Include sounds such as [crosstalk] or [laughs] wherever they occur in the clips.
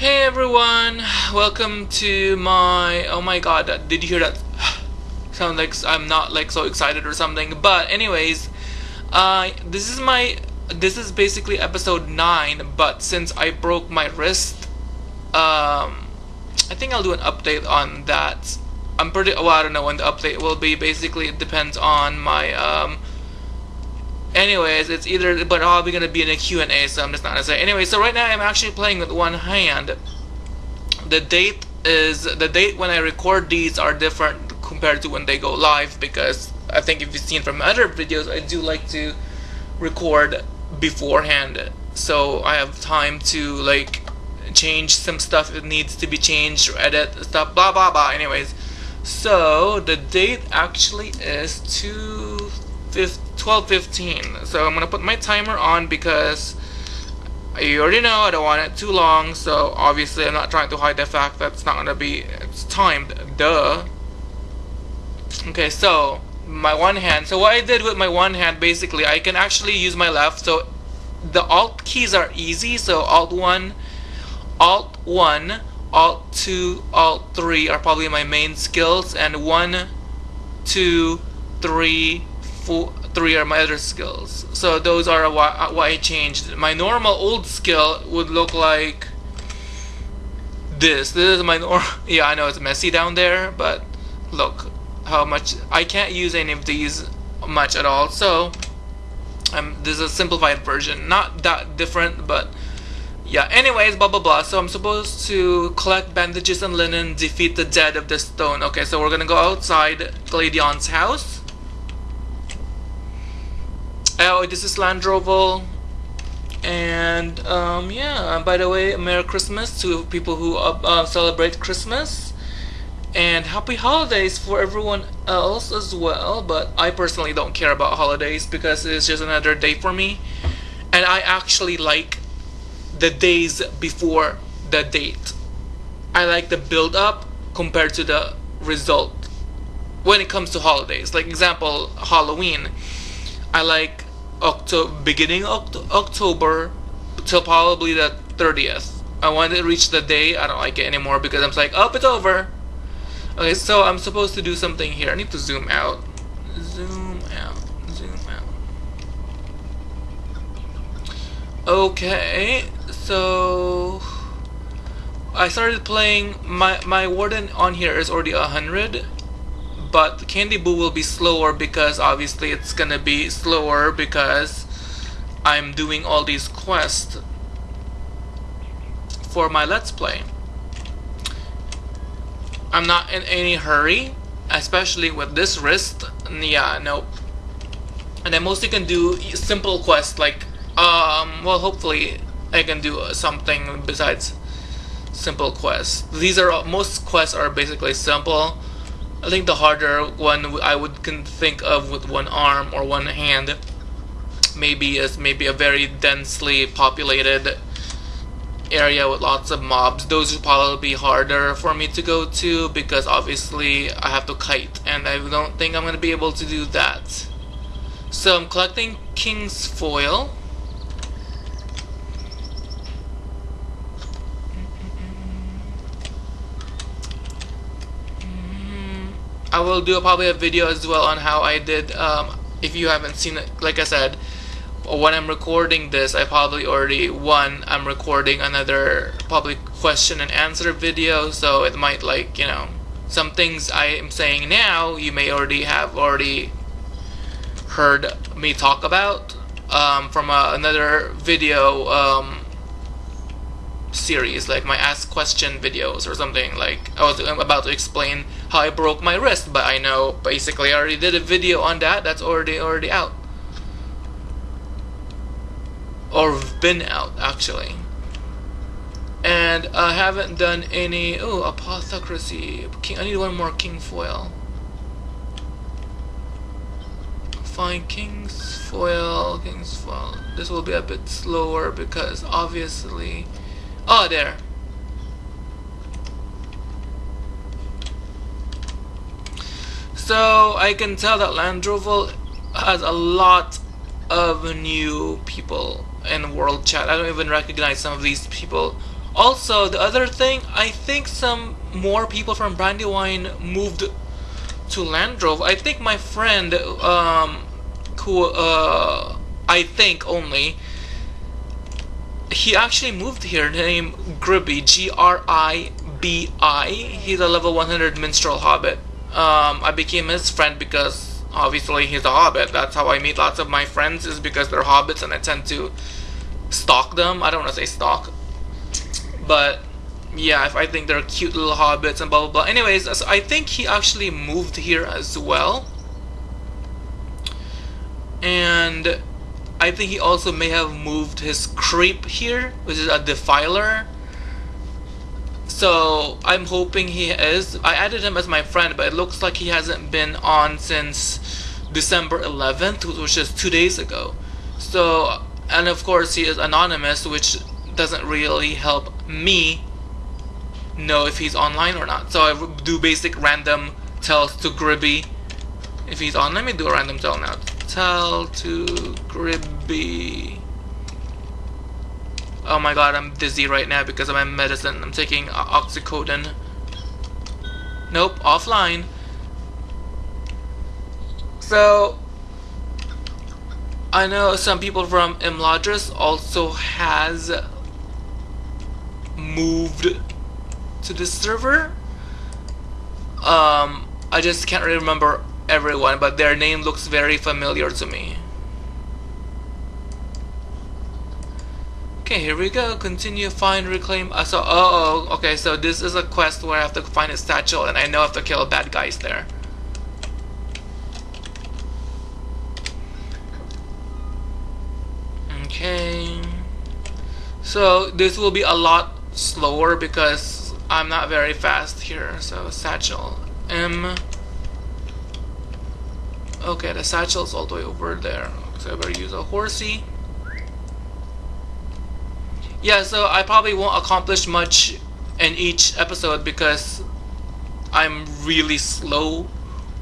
Hey everyone, welcome to my. Oh my god, did you hear that? [sighs] Sound like I'm not like so excited or something. But anyways, uh, this is my. This is basically episode nine. But since I broke my wrist, um, I think I'll do an update on that. I'm pretty. Well, I don't know when the update will be. Basically, it depends on my um anyways it's either but probably gonna be in a Q&A so I'm just not gonna say. Anyway so right now I'm actually playing with one hand. The date is the date when I record these are different compared to when they go live because I think if you've seen from other videos I do like to record beforehand. So I have time to like change some stuff it needs to be changed edit stuff blah blah blah. Anyways so the date actually is 2 12.15 so I'm gonna put my timer on because you already know I don't want it too long so obviously I'm not trying to hide the fact that it's not gonna be it's timed. Duh. Okay so my one hand so what I did with my one hand basically I can actually use my left so the alt keys are easy so alt 1 alt 1 alt 2 alt 3 are probably my main skills and 1 2 3 four, three are my other skills. So those are why, why I changed. My normal old skill would look like this. This is my normal. [laughs] Yeah, I know it's messy down there, but look how much I can't use any of these much at all. So um, this is a simplified version, not that different, but yeah. Anyways, blah blah blah. So I'm supposed to collect bandages and linen, defeat the dead of the stone. Okay, so we're gonna go outside Gladion's house Oh, this is Landroval. And um, yeah, by the way, Merry Christmas to people who uh, uh, celebrate Christmas. And happy holidays for everyone else as well. But I personally don't care about holidays because it's just another day for me. And I actually like the days before the date. I like the build up compared to the result when it comes to holidays. Like example, Halloween. I like October, beginning Oct October till probably the 30th. I wanted to reach the day. I don't like it anymore because I'm like, oh, it's over. Okay, so I'm supposed to do something here. I need to zoom out. Zoom out. Zoom out. Okay, so I started playing my my warden on here is already 100 but Candyboo Candy Boo will be slower because obviously it's gonna be slower because I'm doing all these quests for my Let's Play. I'm not in any hurry, especially with this wrist. Yeah, nope. And I mostly can do simple quests like, um, well, hopefully I can do something besides simple quests. These are most quests are basically simple. I think the harder one I would can think of with one arm or one hand maybe is maybe a very densely populated area with lots of mobs. Those would probably be harder for me to go to because obviously I have to kite and I don't think I'm going to be able to do that. So I'm collecting King's Foil. I will do probably a video as well on how I did um, if you haven't seen it like I said when I'm recording this I probably already one I'm recording another probably question and answer video so it might like you know some things I am saying now you may already have already heard me talk about um, from another video um, series like my ask question videos or something like I was about to explain how I broke my wrist, but I know basically I already did a video on that. That's already already out. Or been out actually. And I haven't done any oh apothecracy. King I need one more king foil. Find king's foil, king's foil. This will be a bit slower because obviously Oh there. So I can tell that Landroval has a lot of new people in world chat. I don't even recognize some of these people Also, the other thing, I think some more people from Brandywine moved to Landrove. I think my friend, um, who, uh, I think only, he actually moved here named Gribby, G-R-I-B-I. He's a level 100 minstrel hobbit. Um, I became his friend because obviously he's a hobbit. That's how I meet lots of my friends is because they're hobbits and I tend to stalk them. I don't want to say stalk. But yeah, if I think they're cute little hobbits and blah blah blah. Anyways, so I think he actually moved here as well. And I think he also may have moved his creep here, which is a defiler. So I'm hoping he is. I added him as my friend, but it looks like he hasn't been on since December 11th, which is two days ago. So, and of course he is anonymous, which doesn't really help me know if he's online or not. So I do basic random tells to Gribby if he's on. Let me do a random tell now tell to Gribby. Oh my god, I'm dizzy right now because of my medicine. I'm taking oxycodone. Nope, offline. So, I know some people from Imladris also has moved to this server. Um, I just can't really remember everyone, but their name looks very familiar to me. Okay, here we go. Continue, find, reclaim. Uh, so, oh, oh, okay. So this is a quest where I have to find a satchel, and I know I have to kill bad guys there. Okay. So this will be a lot slower because I'm not very fast here. So satchel M. Okay, the satchel's all the way over there. So I better use a horsey. Yeah, so I probably won't accomplish much in each episode because I'm really slow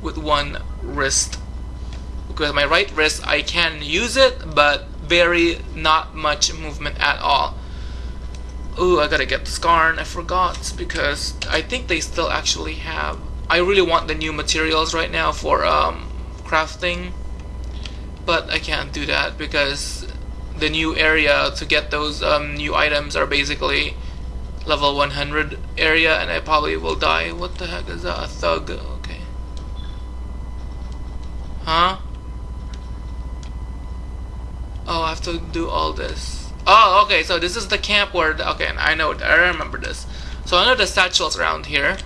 with one wrist. Because my right wrist, I can use it, but very not much movement at all. Ooh, I gotta get the Scarn. I forgot because I think they still actually have. I really want the new materials right now for um, crafting but I can't do that because the new area to get those um, new items are basically level 100 area and I probably will die what the heck is that a thug okay huh oh I have to do all this oh okay so this is the camp where the, okay I know I remember this so I know the satchels around here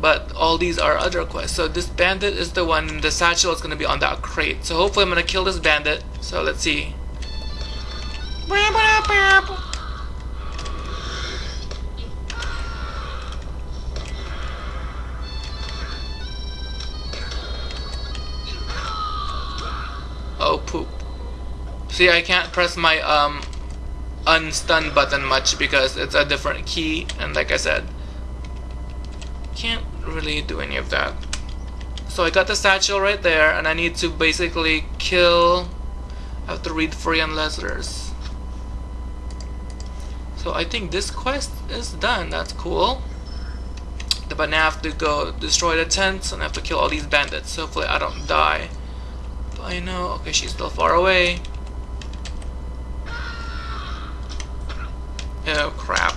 but all these are other quests. So this bandit is the one, the satchel is going to be on that crate. So hopefully I'm going to kill this bandit. So let's see. Oh poop. See I can't press my um unstun button much because it's a different key and like I said can't really do any of that. So I got the satchel right there, and I need to basically kill... I have to read Freyan letters. So I think this quest is done. That's cool. But now I have to go destroy the tents, and I have to kill all these bandits. Hopefully I don't die. But I know... Okay, she's still far away. Oh, crap.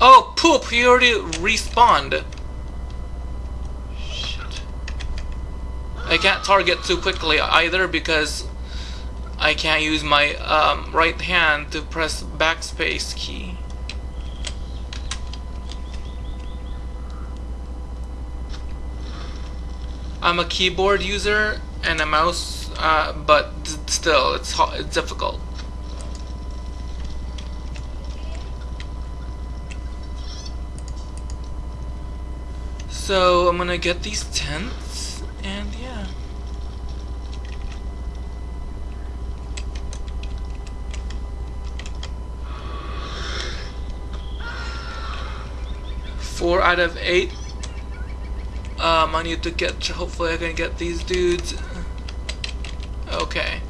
Oh, poop! He already respawned. I can't target too quickly either because I can't use my um, right hand to press backspace key. I'm a keyboard user and a mouse, uh, but still, it's, it's difficult. So I'm gonna get these tents and yeah. Four out of eight. Uh, Um, I need to get, hopefully I can get these dudes. Okay.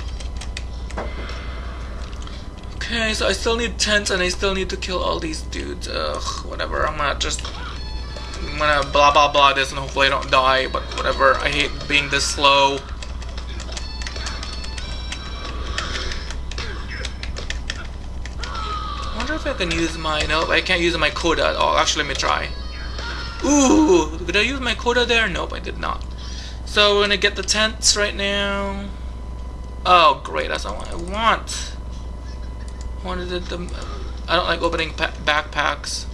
Okay, so I still need tents and I still need to kill all these dudes. Ugh, whatever, I'm gonna just... I'm gonna blah blah blah this and hopefully I don't die, but whatever. I hate being this slow. I wonder if I can use my... Nope, I can't use my coda at all. Actually, let me try. Ooh, did I use my coda there? Nope, I did not. So we're gonna get the tents right now. Oh, great, that's what I want. I wanted the... I don't like opening backpacks.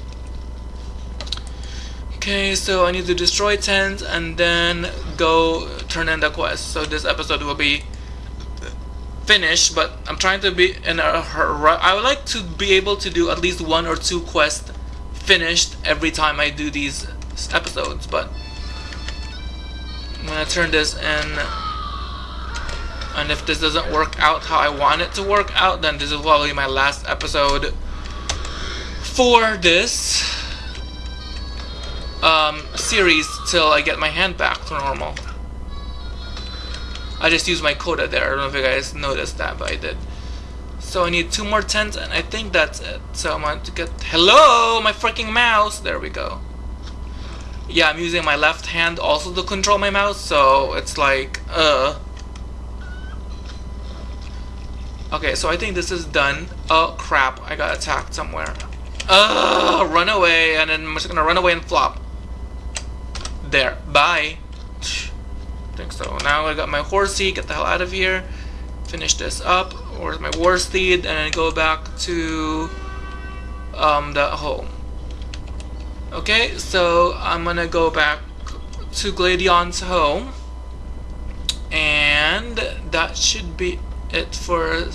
Okay, so I need to destroy tents and then go turn in the quest. So this episode will be finished, but I'm trying to be in a hurry. I would like to be able to do at least one or two quests finished every time I do these episodes, but I'm gonna turn this in and if this doesn't work out how I want it to work out then this is probably my last episode for this um, series till I get my hand back to normal I just used my coda there I don't know if you guys noticed that but I did so I need two more tents and I think that's it so I'm going to get hello my freaking mouse there we go yeah, I'm using my left hand also to control my mouse, so it's like, uh. Okay, so I think this is done. Oh crap, I got attacked somewhere. Uh, run away, and then I'm just gonna run away and flop. There, bye. Think so. Now I got my horsey, get the hell out of here. Finish this up. Where's my war steed? And then go back to um, the home. Okay, so I'm gonna go back to Gladion's home and that should be it for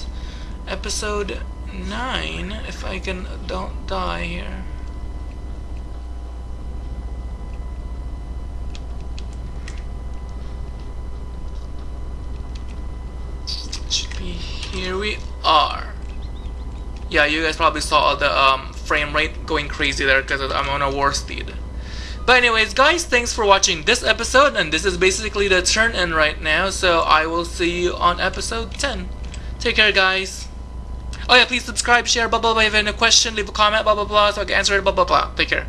episode 9 if I can don't die here should be here we are yeah you guys probably saw the um, frame rate going crazy there because I'm on a war steed. But anyways, guys, thanks for watching this episode, and this is basically the turn in right now, so I will see you on episode 10. Take care, guys. Oh yeah, please subscribe, share, blah blah blah. If you have any question, leave a comment, blah blah blah, so I can answer it, blah blah blah. Take care.